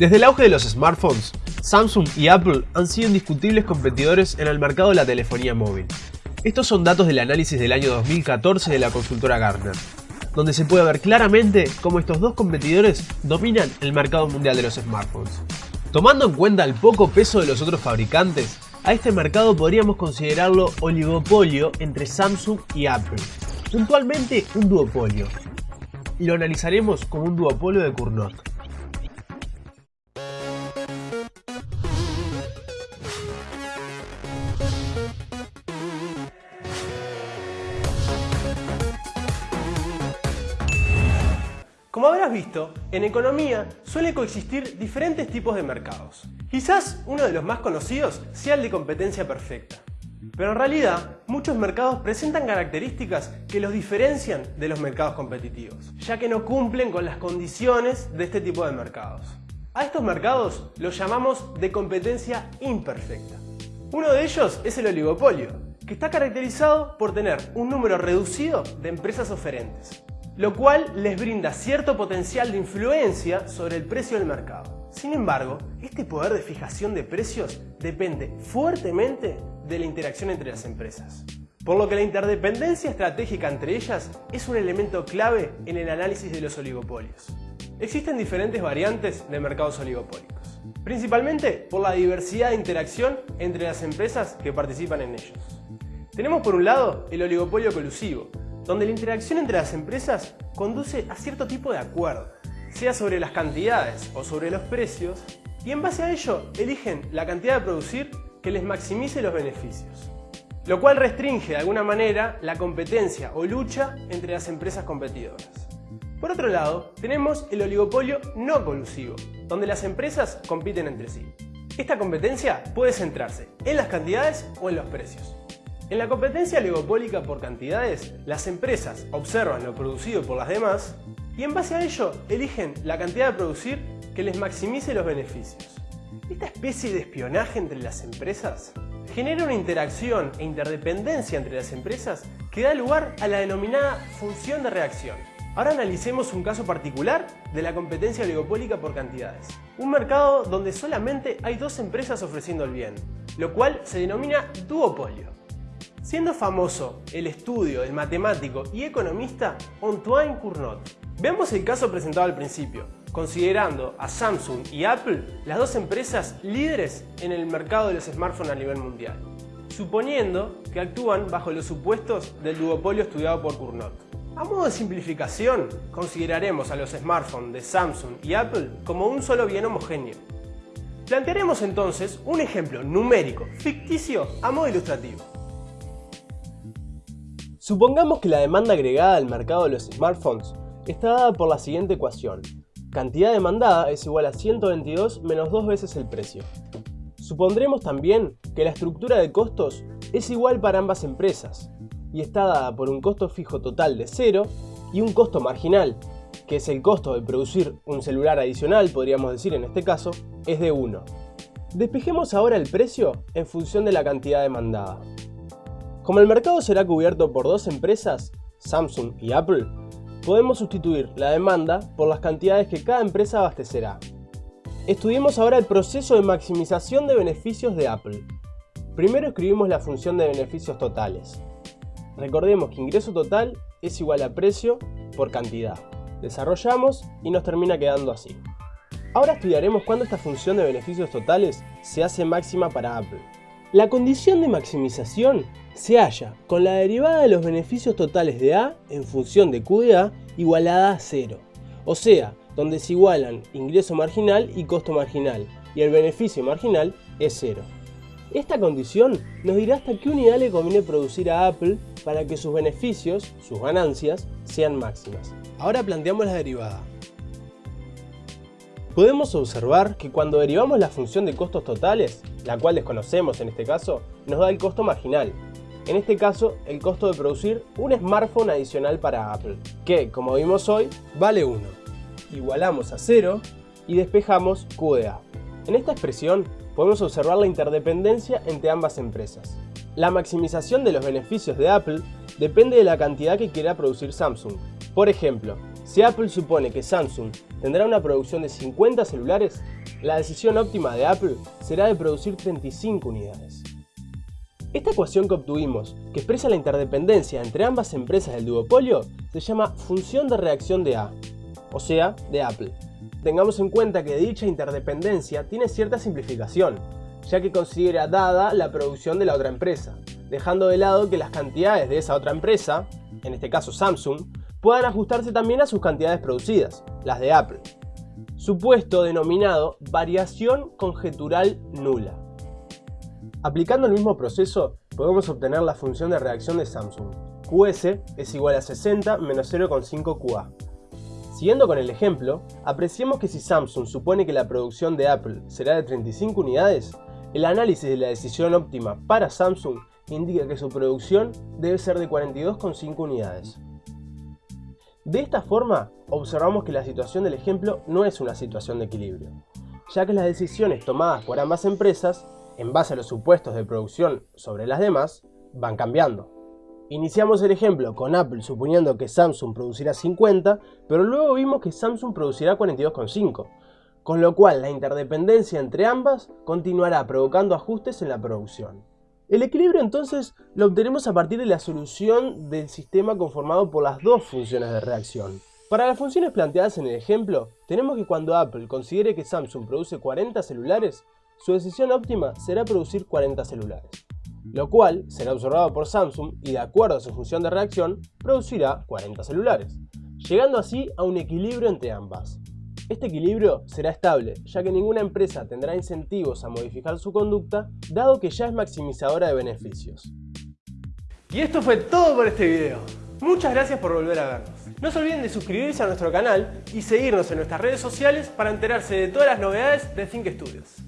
Desde el auge de los smartphones, Samsung y Apple han sido indiscutibles competidores en el mercado de la telefonía móvil. Estos son datos del análisis del año 2014 de la consultora Gartner, donde se puede ver claramente cómo estos dos competidores dominan el mercado mundial de los smartphones. Tomando en cuenta el poco peso de los otros fabricantes, a este mercado podríamos considerarlo oligopolio entre Samsung y Apple, puntualmente un duopolio, y lo analizaremos como un duopolio de Cournot. Habrás visto, en economía suele coexistir diferentes tipos de mercados. Quizás uno de los más conocidos sea el de competencia perfecta. Pero en realidad, muchos mercados presentan características que los diferencian de los mercados competitivos, ya que no cumplen con las condiciones de este tipo de mercados. A estos mercados los llamamos de competencia imperfecta. Uno de ellos es el oligopolio, que está caracterizado por tener un número reducido de empresas oferentes lo cual les brinda cierto potencial de influencia sobre el precio del mercado. Sin embargo, este poder de fijación de precios depende fuertemente de la interacción entre las empresas. Por lo que la interdependencia estratégica entre ellas es un elemento clave en el análisis de los oligopolios. Existen diferentes variantes de mercados oligopólicos, principalmente por la diversidad de interacción entre las empresas que participan en ellos. Tenemos por un lado el oligopolio colusivo, donde la interacción entre las empresas conduce a cierto tipo de acuerdo, sea sobre las cantidades o sobre los precios, y en base a ello eligen la cantidad de producir que les maximice los beneficios, lo cual restringe de alguna manera la competencia o lucha entre las empresas competidoras. Por otro lado, tenemos el oligopolio no colusivo, donde las empresas compiten entre sí. Esta competencia puede centrarse en las cantidades o en los precios. En la competencia oligopólica por cantidades, las empresas observan lo producido por las demás y en base a ello eligen la cantidad de producir que les maximice los beneficios. Esta especie de espionaje entre las empresas genera una interacción e interdependencia entre las empresas que da lugar a la denominada función de reacción. Ahora analicemos un caso particular de la competencia oligopólica por cantidades. Un mercado donde solamente hay dos empresas ofreciendo el bien, lo cual se denomina duopolio. Siendo famoso el estudio del matemático y economista Antoine Cournot. Veamos el caso presentado al principio, considerando a Samsung y Apple las dos empresas líderes en el mercado de los smartphones a nivel mundial, suponiendo que actúan bajo los supuestos del duopolio estudiado por Cournot. A modo de simplificación, consideraremos a los smartphones de Samsung y Apple como un solo bien homogéneo. Plantearemos entonces un ejemplo numérico ficticio a modo ilustrativo. Supongamos que la demanda agregada al mercado de los smartphones está dada por la siguiente ecuación. Cantidad demandada es igual a 122 menos 2 veces el precio. Supondremos también que la estructura de costos es igual para ambas empresas y está dada por un costo fijo total de 0 y un costo marginal, que es el costo de producir un celular adicional, podríamos decir en este caso, es de 1. Despejemos ahora el precio en función de la cantidad demandada. Como el mercado será cubierto por dos empresas, Samsung y Apple, podemos sustituir la demanda por las cantidades que cada empresa abastecerá. Estudiemos ahora el proceso de maximización de beneficios de Apple. Primero escribimos la función de beneficios totales. Recordemos que ingreso total es igual a precio por cantidad. Desarrollamos y nos termina quedando así. Ahora estudiaremos cuándo esta función de beneficios totales se hace máxima para Apple. La condición de maximización se halla con la derivada de los beneficios totales de A en función de Q de A igualada a 0, o sea, donde se igualan ingreso marginal y costo marginal, y el beneficio marginal es 0. Esta condición nos dirá hasta qué unidad le conviene producir a Apple para que sus beneficios, sus ganancias, sean máximas. Ahora planteamos la derivada. Podemos observar que cuando derivamos la función de costos totales, la cual desconocemos en este caso, nos da el costo marginal. En este caso, el costo de producir un smartphone adicional para Apple, que, como vimos hoy, vale 1. Igualamos a 0 y despejamos Q de A. En esta expresión podemos observar la interdependencia entre ambas empresas. La maximización de los beneficios de Apple depende de la cantidad que quiera producir Samsung. Por ejemplo, si Apple supone que Samsung tendrá una producción de 50 celulares, la decisión óptima de Apple será de producir 35 unidades. Esta ecuación que obtuvimos, que expresa la interdependencia entre ambas empresas del duopolio, se llama función de reacción de A, o sea, de Apple. Tengamos en cuenta que dicha interdependencia tiene cierta simplificación, ya que considera dada la producción de la otra empresa, dejando de lado que las cantidades de esa otra empresa, en este caso Samsung, puedan ajustarse también a sus cantidades producidas, las de Apple. Supuesto denominado variación conjetural nula. Aplicando el mismo proceso, podemos obtener la función de reacción de Samsung. QS es igual a 60 menos 0,5 QA. Siguiendo con el ejemplo, apreciemos que si Samsung supone que la producción de Apple será de 35 unidades, el análisis de la decisión óptima para Samsung indica que su producción debe ser de 42,5 unidades. De esta forma, observamos que la situación del ejemplo no es una situación de equilibrio, ya que las decisiones tomadas por ambas empresas en base a los supuestos de producción sobre las demás, van cambiando. Iniciamos el ejemplo con Apple suponiendo que Samsung producirá 50, pero luego vimos que Samsung producirá 42,5, con lo cual la interdependencia entre ambas continuará provocando ajustes en la producción. El equilibrio entonces lo obtenemos a partir de la solución del sistema conformado por las dos funciones de reacción. Para las funciones planteadas en el ejemplo, tenemos que cuando Apple considere que Samsung produce 40 celulares, su decisión óptima será producir 40 celulares, lo cual será observado por Samsung y de acuerdo a su función de reacción, producirá 40 celulares, llegando así a un equilibrio entre ambas. Este equilibrio será estable, ya que ninguna empresa tendrá incentivos a modificar su conducta, dado que ya es maximizadora de beneficios. Y esto fue todo por este video. Muchas gracias por volver a vernos. No se olviden de suscribirse a nuestro canal y seguirnos en nuestras redes sociales para enterarse de todas las novedades de Think Studios.